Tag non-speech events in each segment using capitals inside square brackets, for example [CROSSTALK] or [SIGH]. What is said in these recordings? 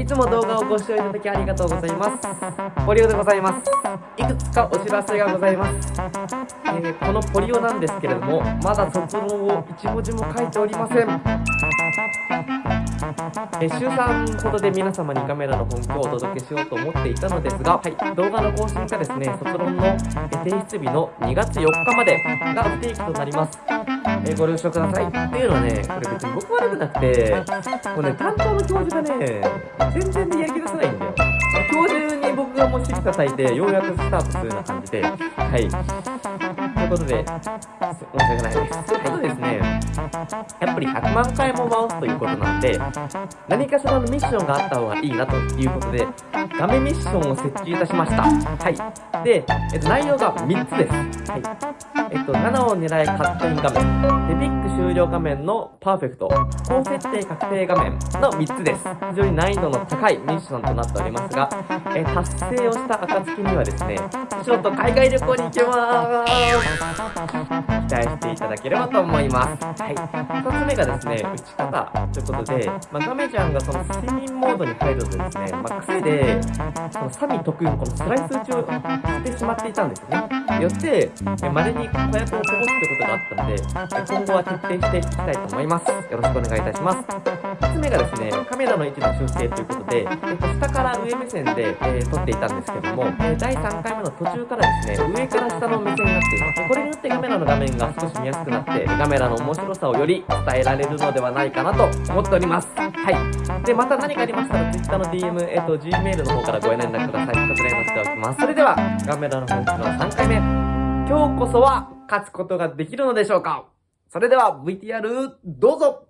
いつも動画をご視聴いただきありがとうございます。ポリオでございます。いくつかお知らせがございます、えーこのポリオなんですけれどもまだ卒論を一文字も書いておりません。えー週3ほどで皆様にカメラの本気をお届けしようと思っていたのですが、はい、動画の更新がですね、卒論のえ提出日の2月4日までが不定期となります。えーご了承ください。っていうのはね、これ別に僕悪くなくて、これね、担当の教授がね、全然でやり出さないんだよ。教授に僕がもう指揮叩いて、ようやくスタートするような感じで、はい。ことで、申し訳ないです。ということですね、やっぱり100万回も回すということなんで、何かしらのミッションがあった方がいいなということで、画面ミッションを設置いたしました。はい。で、えっと、内容が3つです。はい。えっと、7を狙いカットイン画面、デピック終了画面のパーフェクト、高設定確定画面の3つです。非常に難易度の高いミッションとなっておりますが、え達成をした暁にはですね、ちょっと海外旅行に行けます期待していただければと思います。はい。2つ目がですね、打ち方ということで、まあ、ガメちゃんがその睡眠モードに入るとですね、まあ、癖で、そのサミ特有のこのスライス打ちをしてしまっていたんですね。よって、え稀に子役をこぼすということがあったので、今後は徹底していきたいと思います。よろしくお願いいたします。2つ目がですね、カメラの位置の修正ということで、下から上目線で、えー撮っていたんですけども、第3回目の途中からですね、上から下の目線になっています。これによってカメラの画面が少し見やすくなって、カメラの面白さをより伝えられるのではないかなと思っております。はい。で、また何かありましたら、Twitter の DM、えっと、Gmail の方からご連絡ください。こちらに載せておきます。それでは、カメラの本気の3回目。今日こそは勝つことができるのでしょうか。それでは VTR どうぞ。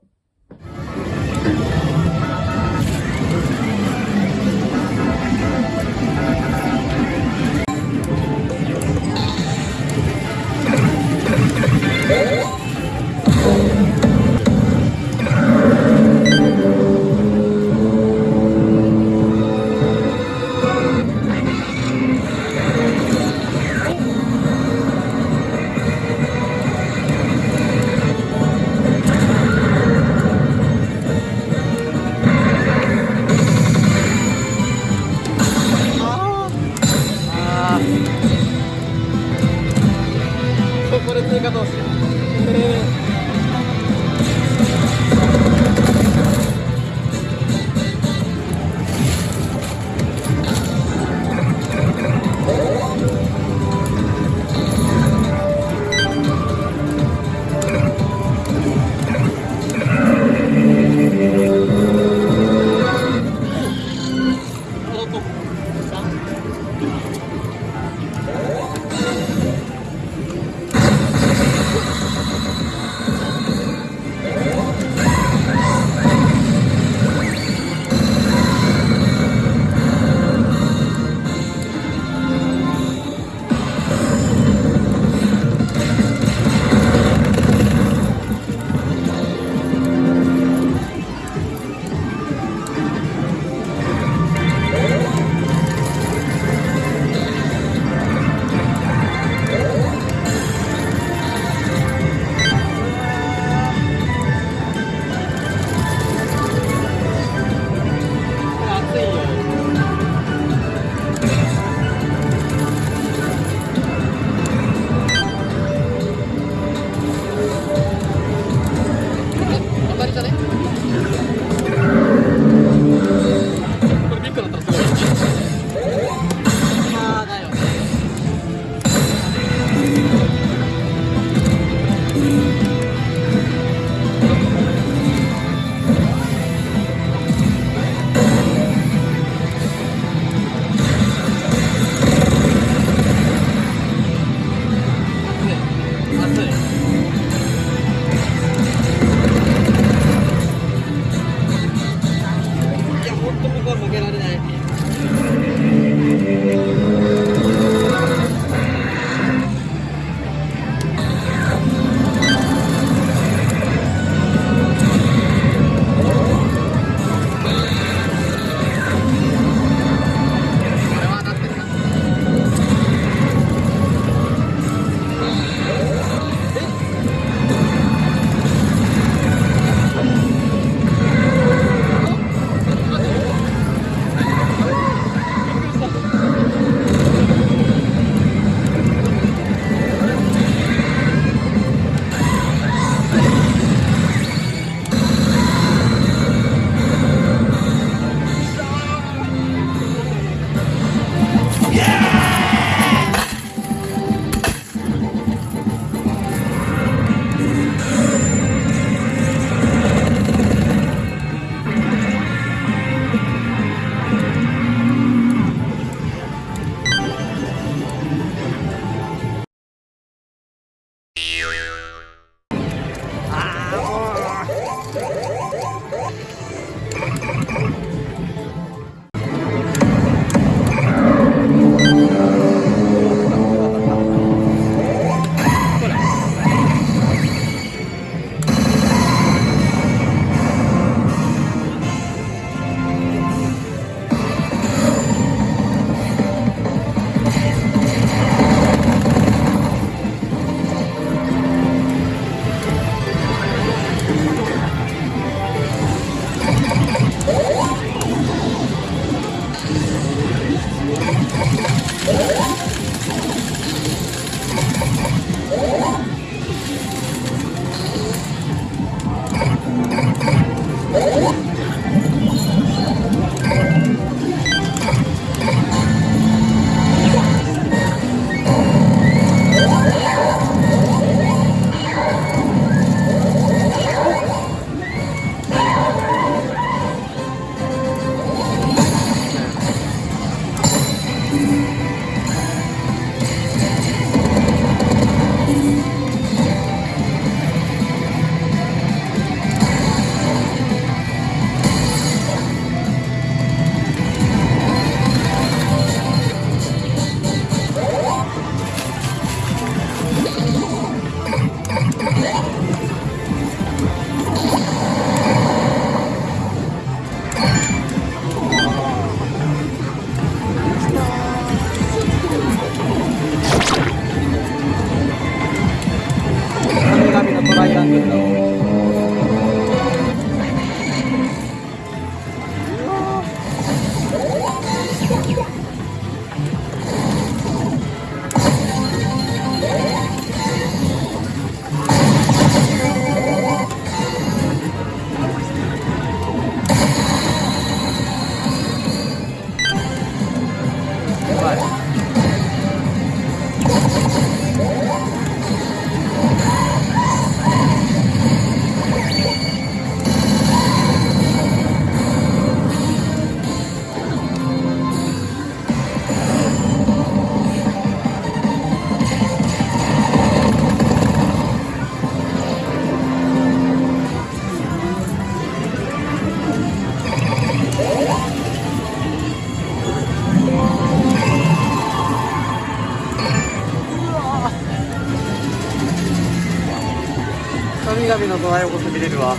れるわ。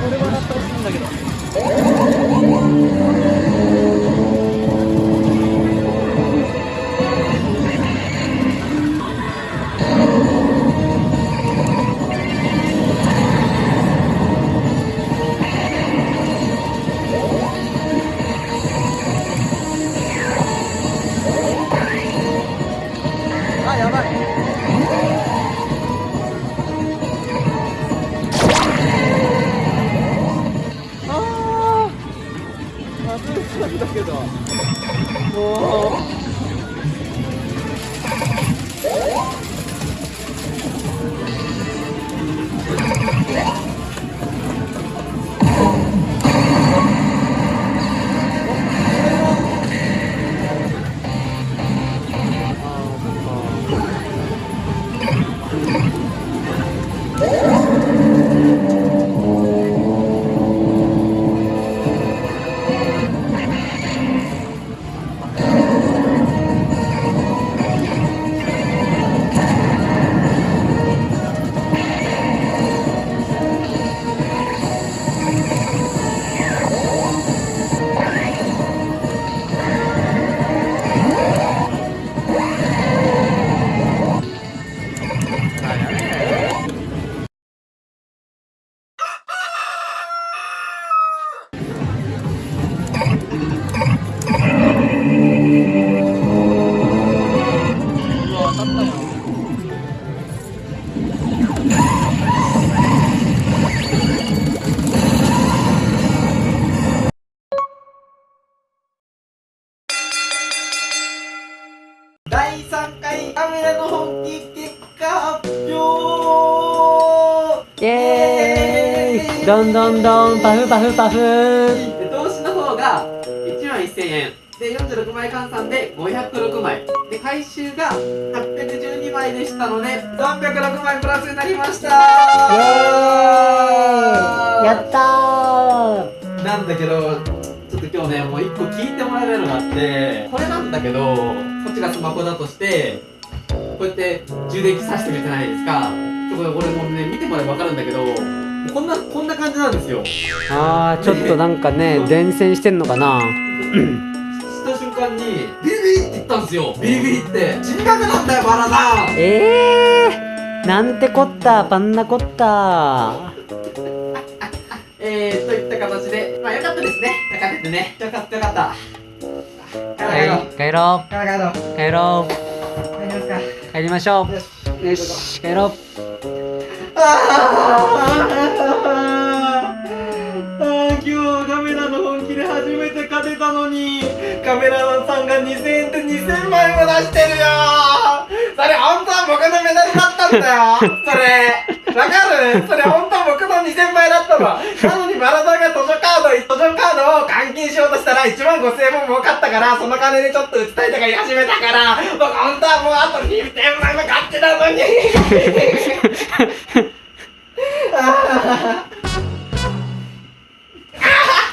これ笑ってほしいんだけど。どんどんどんパフパフパフ。で投資の方が1万1000円。で46枚換算で506枚。で回収が812枚でしたので306枚プラスになりました。イエーイ。やったー。なんだけどちょっと今日ねもう1個聞いてもらえるのがあってこれなんだけどこっちがスマホだとしてこうやって充電器さしてるじゃないですか？ちょこれこれもうね見てもらえば分かるんだけどこんなこんな感じなんですよ。あーちょっとなんかね伝染してんのかな？した瞬間にビリビリ？って言ったんですよ。ビリビリって？人格なんだよバラさんえー、なんてこったパンナコッタえー、といった形でまあよかったですね。よかったね。よかったよかった。帰ろう。はい帰ろ帰ろう。う帰ろ帰りますか。う帰りましょう。よし帰ろうああ今日カメラの本気で初めて勝てたのに。カメラマンさんが2000円って2000枚も出してるよ。それ本当は僕のメダルだったんだよ。それわかる？それ本当は僕の2000枚だったの。なのにバラさんが図書カード図書カードを換金しようとしたら1万5千円も儲かったからその金でちょっと打ちたいとか言い始めたから僕本当はもうあと2000枚も買ってたのに。あ [LAUGHS] あ